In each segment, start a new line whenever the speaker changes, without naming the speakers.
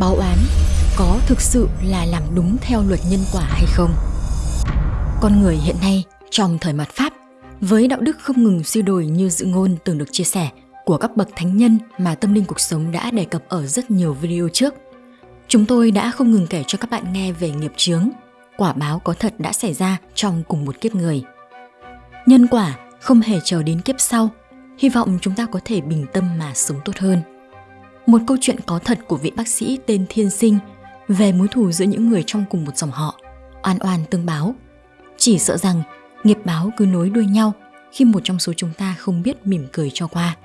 báo án có thực sự là làm đúng theo luật nhân quả hay không? Con người hiện nay trong thời mạt Pháp với đạo đức không ngừng suy đổi như dự ngôn từng được chia sẻ của các bậc thánh nhân mà tâm linh cuộc sống đã đề cập ở rất nhiều video trước. Chúng tôi đã không ngừng kể cho các bạn nghe về nghiệp chướng, quả báo có thật đã xảy ra trong cùng một kiếp người. Nhân quả không hề chờ đến kiếp sau, hy vọng chúng ta có thể bình tâm mà sống tốt hơn. Một câu chuyện có thật của vị bác sĩ tên Thiên Sinh về mối thù giữa những người trong cùng một dòng họ, oan oan tương báo. Chỉ sợ rằng nghiệp báo cứ nối đuôi nhau khi một trong số chúng ta không biết mỉm cười cho qua,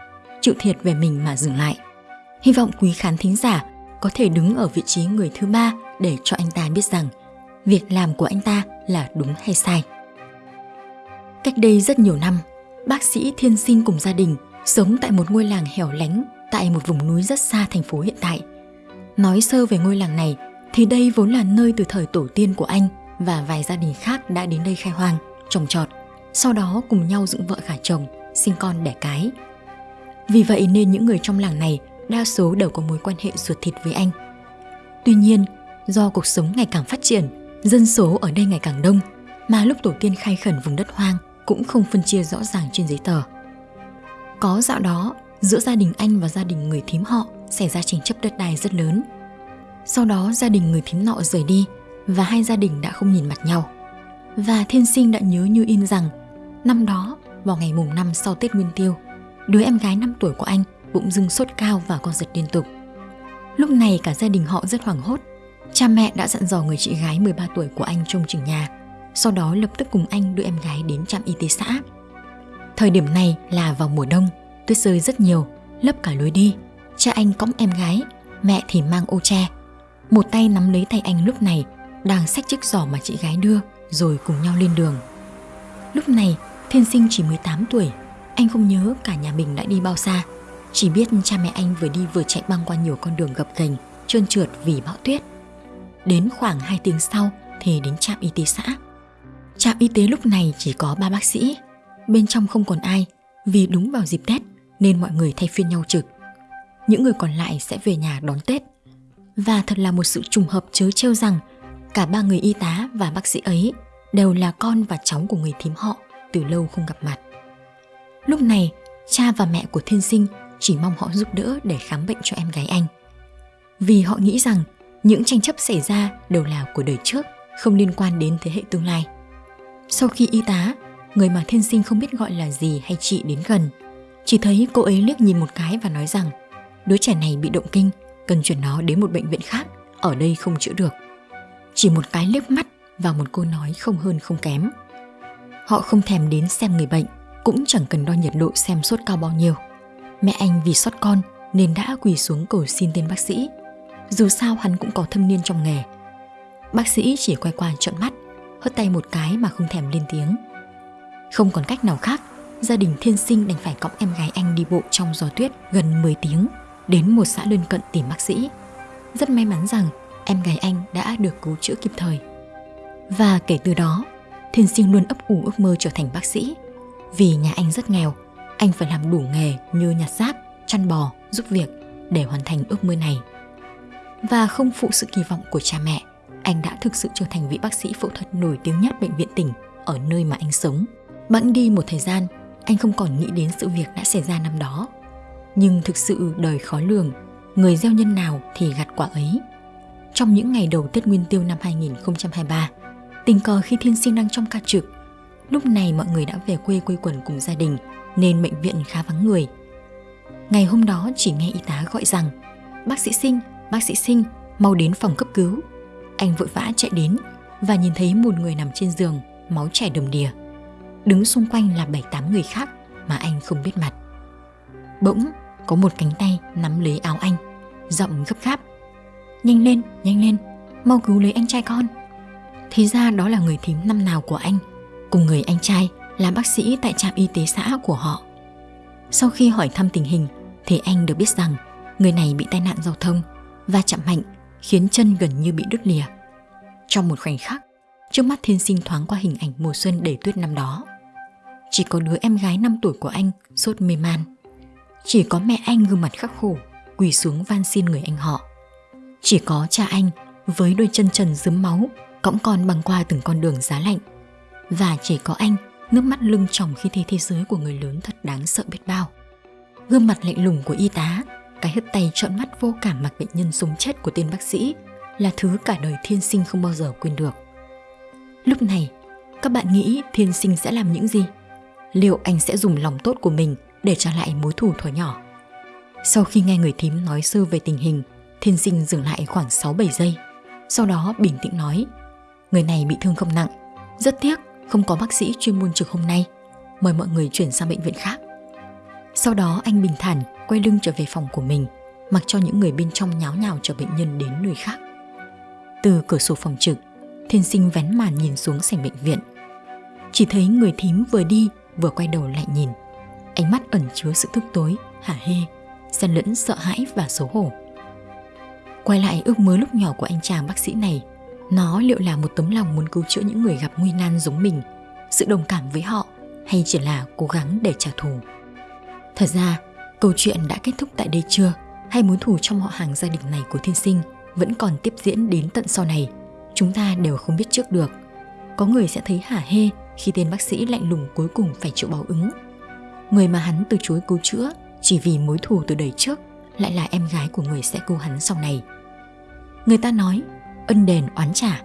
chịu thiệt về mình mà dừng lại. Hy vọng quý khán thính giả có thể đứng ở vị trí người thứ ba để cho anh ta biết rằng việc làm của anh ta là đúng hay sai. Cách đây rất nhiều năm, bác sĩ Thiên Sinh cùng gia đình sống tại một ngôi làng hẻo lánh tại một vùng núi rất xa thành phố hiện tại. Nói sơ về ngôi làng này thì đây vốn là nơi từ thời tổ tiên của anh và vài gia đình khác đã đến đây khai hoang, trồng trọt, sau đó cùng nhau dựng vợ gả chồng, sinh con đẻ cái. Vì vậy nên những người trong làng này đa số đều có mối quan hệ ruột thịt với anh. Tuy nhiên, do cuộc sống ngày càng phát triển, dân số ở đây ngày càng đông, mà lúc tổ tiên khai khẩn vùng đất hoang cũng không phân chia rõ ràng trên giấy tờ. Có dạo đó, giữa gia đình anh và gia đình người thím họ xảy ra tranh chấp đất đai rất lớn. Sau đó gia đình người thím nọ rời đi và hai gia đình đã không nhìn mặt nhau. Và thiên sinh đã nhớ như in rằng năm đó vào ngày mùng năm sau Tết Nguyên Tiêu, đứa em gái 5 tuổi của anh bụng dưng sốt cao và co giật liên tục. Lúc này cả gia đình họ rất hoảng hốt. Cha mẹ đã dặn dò người chị gái 13 tuổi của anh trông chừng nhà, sau đó lập tức cùng anh đưa em gái đến trạm y tế xã. Thời điểm này là vào mùa đông, tuyết rơi rất nhiều, lấp cả lối đi. Cha anh cõng em gái, mẹ thì mang ô tre. Một tay nắm lấy tay anh lúc này, đang xách chiếc giỏ mà chị gái đưa, rồi cùng nhau lên đường. Lúc này, Thiên Sinh chỉ 18 tuổi, anh không nhớ cả nhà mình đã đi bao xa. Chỉ biết cha mẹ anh vừa đi vừa chạy băng qua nhiều con đường gập ghềnh, trơn trượt vì bão tuyết. Đến khoảng 2 tiếng sau thì đến trạm y tế xã. Trạm y tế lúc này chỉ có ba bác sĩ, bên trong không còn ai vì đúng vào dịp Tết nên mọi người thay phiên nhau trực. Những người còn lại sẽ về nhà đón Tết. Và thật là một sự trùng hợp chớ trêu rằng cả ba người y tá và bác sĩ ấy đều là con và cháu của người thím họ từ lâu không gặp mặt. Lúc này, cha và mẹ của thiên sinh chỉ mong họ giúp đỡ để khám bệnh cho em gái anh. Vì họ nghĩ rằng những tranh chấp xảy ra đều là của đời trước, không liên quan đến thế hệ tương lai. Sau khi y tá, người mà thiên sinh không biết gọi là gì hay chị đến gần, chỉ thấy cô ấy liếc nhìn một cái và nói rằng đứa trẻ này bị động kinh, cần chuyển nó đến một bệnh viện khác, ở đây không chữa được. Chỉ một cái liếc mắt và một câu nói không hơn không kém. Họ không thèm đến xem người bệnh, cũng chẳng cần đo nhiệt độ xem sốt cao bao nhiêu. Mẹ anh vì sót con nên đã quỳ xuống cầu xin tên bác sĩ. Dù sao hắn cũng có thâm niên trong nghề. Bác sĩ chỉ quay qua trợn mắt, hất tay một cái mà không thèm lên tiếng. Không còn cách nào khác, gia đình thiên sinh đành phải cõng em gái anh đi bộ trong gió tuyết gần 10 tiếng đến một xã lân cận tìm bác sĩ. Rất may mắn rằng em gái anh đã được cứu chữa kịp thời. Và kể từ đó, thiên sinh luôn ấp ủ ước mơ trở thành bác sĩ. Vì nhà anh rất nghèo, anh phải làm đủ nghề như nhặt rác, chăn bò, giúp việc để hoàn thành ước mơ này. Và không phụ sự kỳ vọng của cha mẹ, anh đã thực sự trở thành vị bác sĩ phẫu thuật nổi tiếng nhất bệnh viện tỉnh ở nơi mà anh sống. Bẵng đi một thời gian, anh không còn nghĩ đến sự việc đã xảy ra năm đó. Nhưng thực sự đời khó lường, người gieo nhân nào thì gặt quả ấy. Trong những ngày đầu Tết Nguyên Tiêu năm 2023, tình cờ khi thiên sinh đang trong ca trực, lúc này mọi người đã về quê quây quần cùng gia đình nên bệnh viện khá vắng người. Ngày hôm đó chỉ nghe y tá gọi rằng Bác sĩ sinh, bác sĩ sinh, mau đến phòng cấp cứu. Anh vội vã chạy đến và nhìn thấy một người nằm trên giường, máu chảy đầm đìa. Đứng xung quanh là bảy tám người khác mà anh không biết mặt. Bỗng có một cánh tay nắm lấy áo anh, giọng gấp gáp. Nhanh lên, nhanh lên, mau cứu lấy anh trai con. Thì ra đó là người thím năm nào của anh, cùng người anh trai là bác sĩ tại trạm y tế xã của họ. Sau khi hỏi thăm tình hình thì anh được biết rằng người này bị tai nạn giao thông và chạm mạnh khiến chân gần như bị đứt lìa. Trong một khoảnh khắc, trước mắt thiên sinh thoáng qua hình ảnh mùa xuân đầy tuyết năm đó. Chỉ có đứa em gái 5 tuổi của anh sốt mê man. Chỉ có mẹ anh gương mặt khắc khổ, quỳ xuống van xin người anh họ. Chỉ có cha anh với đôi chân trần dướm máu, cõng con băng qua từng con đường giá lạnh. Và chỉ có anh nước mắt lưng tròng khi thấy thế giới của người lớn thật đáng sợ biết bao. Gương mặt lạnh lùng của y tá, cái hất tay trợn mắt vô cảm mặc bệnh nhân sống chết của tên bác sĩ là thứ cả đời thiên sinh không bao giờ quên được. Lúc này, các bạn nghĩ thiên sinh sẽ làm những gì? Liệu anh sẽ dùng lòng tốt của mình để trả lại mối thù thuở nhỏ? Sau khi nghe người thím nói sơ về tình hình, thiên sinh dừng lại khoảng 6-7 giây. Sau đó bình tĩnh nói, người này bị thương không nặng, rất tiếc không có bác sĩ chuyên môn trực hôm nay, mời mọi người chuyển sang bệnh viện khác. Sau đó anh bình thản quay lưng trở về phòng của mình, mặc cho những người bên trong nháo nhào chở bệnh nhân đến nơi khác. Từ cửa sổ phòng trực, thiên sinh vén màn nhìn xuống sảnh bệnh viện. Chỉ thấy người thím vừa đi vừa quay đầu lại nhìn. Ánh mắt ẩn chứa sự thức tối, hả hê, xen lẫn sợ hãi và xấu hổ. Quay lại ước mơ lúc nhỏ của anh chàng bác sĩ này, nó liệu là một tấm lòng muốn cứu chữa những người gặp nguy nan giống mình, sự đồng cảm với họ hay chỉ là cố gắng để trả thù. Thật ra, câu chuyện đã kết thúc tại đây chưa? Hay mối thù trong họ hàng gia đình này của thiên sinh vẫn còn tiếp diễn đến tận sau này? Chúng ta đều không biết trước được. Có người sẽ thấy hả hê khi tên bác sĩ lạnh lùng cuối cùng phải chịu báo ứng. Người mà hắn từ chối cứu chữa chỉ vì mối thù từ đời trước lại là em gái của người sẽ cứu hắn sau này. Người ta nói ân đền oán trả,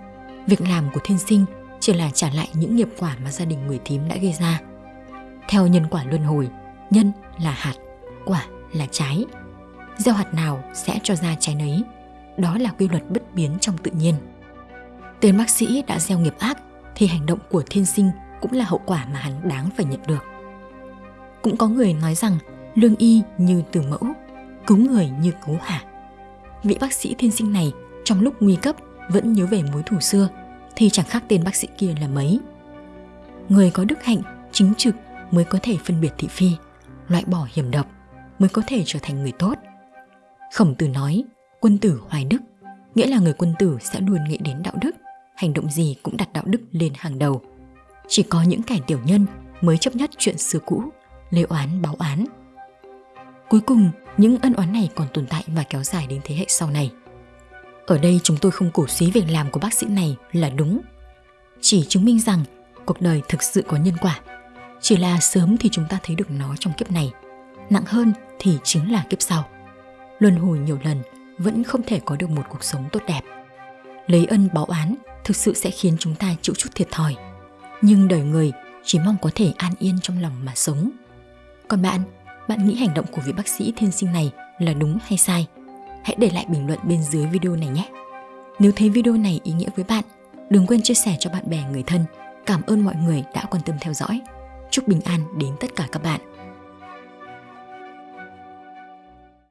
việc làm của thiên sinh chỉ là trả lại những nghiệp quả mà gia đình người thím đã gây ra. Theo nhân quả luân hồi, nhân là hạt, quả là trái. Gieo hạt nào sẽ cho ra trái nấy. Đó là quy luật bất biến trong tự nhiên. Tên bác sĩ đã gieo nghiệp ác thì hành động của thiên sinh cũng là hậu quả mà hắn đáng phải nhận được. Cũng có người nói rằng lương y như từ mẫu, cứu người như cứu hạ. Vị bác sĩ thiên sinh này trong lúc nguy cấp vẫn nhớ về mối thù xưa thì chẳng khác tên bác sĩ kia là mấy. Người có đức hạnh, chính trực mới có thể phân biệt thị phi, loại bỏ hiểm độc, mới có thể trở thành người tốt. Khổng tử nói, quân tử hoài đức, nghĩa là người quân tử sẽ luôn nghĩ đến đạo đức, hành động gì cũng đặt đạo đức lên hàng đầu. Chỉ có những kẻ tiểu nhân mới chấp nhất chuyện xưa cũ, lê oán báo án. Cuối cùng, những ân oán này còn tồn tại và kéo dài đến thế hệ sau này. Ở đây chúng tôi không cổ suý việc làm của bác sĩ này là đúng. Chỉ chứng minh rằng cuộc đời thực sự có nhân quả. Chỉ là sớm thì chúng ta thấy được nó trong kiếp này, nặng hơn thì chính là kiếp sau. Luân hồi nhiều lần vẫn không thể có được một cuộc sống tốt đẹp. Lấy ân báo án thực sự sẽ khiến chúng ta chịu chút thiệt thòi. Nhưng đời người chỉ mong có thể an yên trong lòng mà sống. Còn bạn, bạn nghĩ hành động của vị bác sĩ thiên sinh này là đúng hay sai? hãy để lại bình luận bên dưới video này nhé. Nếu thấy video này ý nghĩa với bạn, đừng quên chia sẻ cho bạn bè người thân. Cảm ơn mọi người đã quan tâm theo dõi. Chúc bình an đến tất cả các bạn.